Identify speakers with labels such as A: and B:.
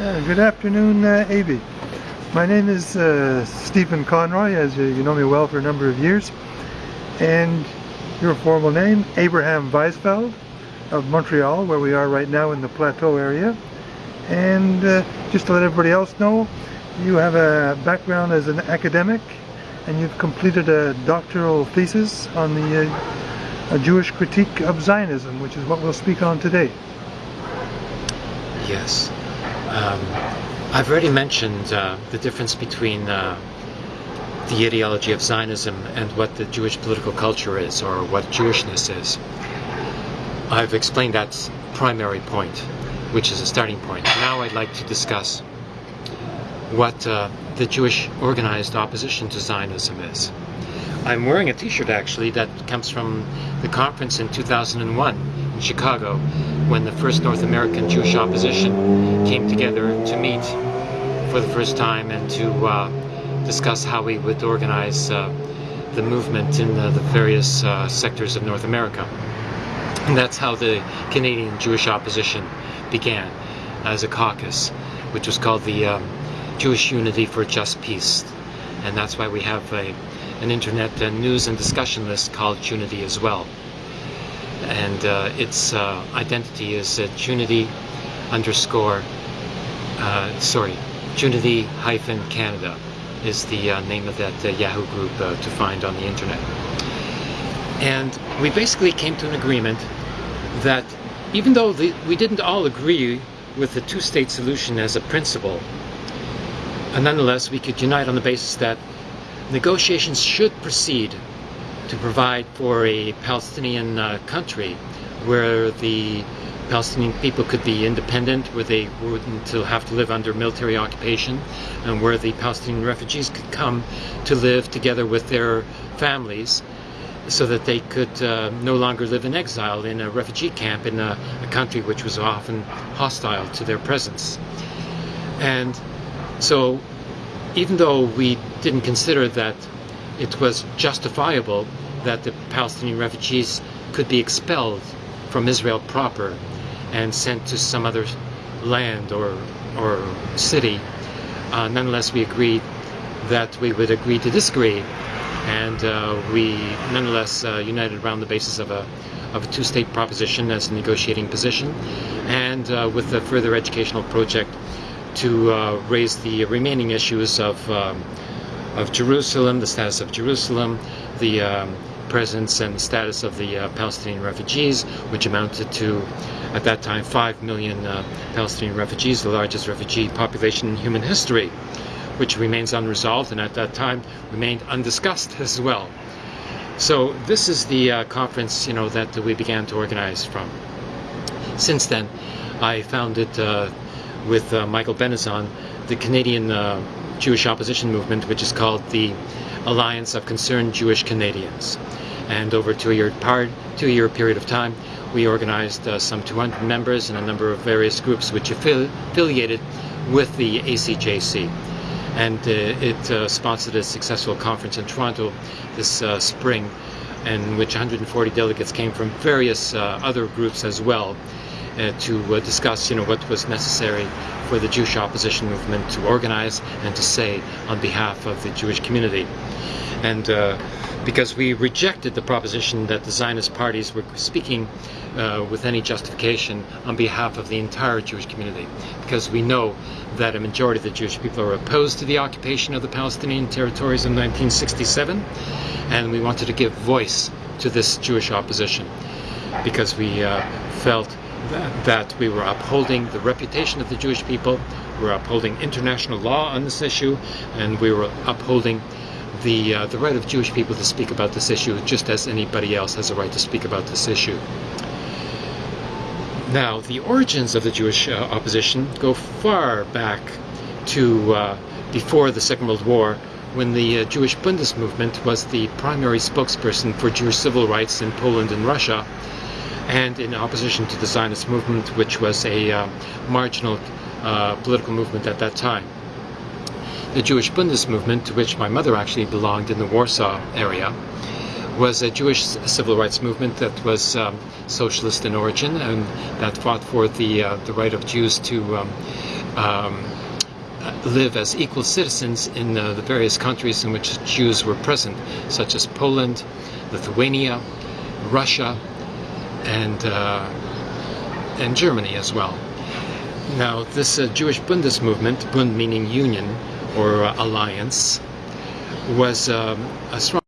A: Uh, good afternoon, uh, Avi. My name is uh, Stephen Conroy, as you, you know me well for a number of years. And your formal name, Abraham Weizfeld of Montreal, where we are right now in the Plateau area. And uh, just to let everybody else know, you have a background as an academic and you've completed a doctoral thesis on the uh, Jewish critique of Zionism, which is what we'll speak on today.
B: Yes. Um, I've already mentioned uh, the difference between uh, the ideology of Zionism and what the Jewish political culture is, or what Jewishness is. I've explained that primary point, which is a starting point. Now I'd like to discuss what uh, the Jewish organized opposition to Zionism is. I'm wearing a t-shirt actually that comes from the conference in 2001 in Chicago when the first North American Jewish opposition came together to meet for the first time and to uh, discuss how we would organize uh, the movement in the, the various uh, sectors of North America. And that's how the Canadian Jewish opposition began as a caucus, which was called the um, Jewish Unity for Just Peace. And that's why we have a, an internet uh, news and discussion list called Junity as well. And uh, its uh, identity is uh, Junity underscore, uh, sorry, Junity hyphen Canada is the uh, name of that uh, Yahoo group to find on the internet. And we basically came to an agreement that even though the, we didn't all agree with the two-state solution as a principle, nonetheless, we could unite on the basis that negotiations should proceed to provide for a Palestinian uh, country where the Palestinian people could be independent, where they wouldn't have to live under military occupation, and where the Palestinian refugees could come to live together with their families so that they could uh, no longer live in exile in a refugee camp in a, a country which was often hostile to their presence. And so even though we didn't consider that it was justifiable that the Palestinian refugees could be expelled from Israel proper and sent to some other land or, or city, uh, nonetheless we agreed that we would agree to disagree. And uh, we nonetheless uh, united around the basis of a, of a two-state proposition as a negotiating position. And uh, with a further educational project to uh, raise the remaining issues of, um, of Jerusalem, the status of Jerusalem, the um, presence and status of the uh, Palestinian refugees, which amounted to, at that time, 5 million uh, Palestinian refugees, the largest refugee population in human history, which remains unresolved and at that time remained undiscussed as well. So this is the uh, conference, you know, that we began to organize from. Since then, I founded uh, with uh, Michael Benazon, the Canadian uh, Jewish opposition movement, which is called the Alliance of Concerned Jewish Canadians. And over a two-year two-year period of time, we organized uh, some 200 members and a number of various groups which affili affiliated with the ACJC. And uh, it uh, sponsored a successful conference in Toronto this uh, spring, in which 140 delegates came from various other groups as well uh, to uh, discuss, you know, what was necessary for the Jewish opposition movement to organize and to say on behalf of the Jewish community. And uh, because we rejected the proposition that the Zionist parties were speaking uh, with any justification on behalf of the entire Jewish community, because we know that a majority of the Jewish people are opposed to the occupation of the Palestinian territories in 1967, and we wanted to give voice to this Jewish opposition, because we uh, felt that, that we were upholding the reputation of the Jewish people, we were upholding international law on this issue, and we were upholding the, uh, the right of Jewish people to speak about this issue just as anybody else has a right to speak about this issue. Now, the origins of the Jewish uh, opposition go far back to uh, before the Second World War, when the uh, Jewish Bundist movement was the primary spokesperson for Jewish civil rights in Poland and Russia, and in opposition to the Zionist movement, which was a uh, marginal uh, political movement at that time. The Jewish Bundist movement, to which my mother actually belonged in the Warsaw area, was a Jewish civil rights movement that was um, socialist in origin and that fought for the uh, the right of Jews to um, um, live as equal citizens in uh, the various countries in which Jews were present, such as Poland, Lithuania, Russia, and uh, and Germany as well. Now, this uh, Jewish Bundes movement, Bund meaning union or uh, alliance, was um, a strong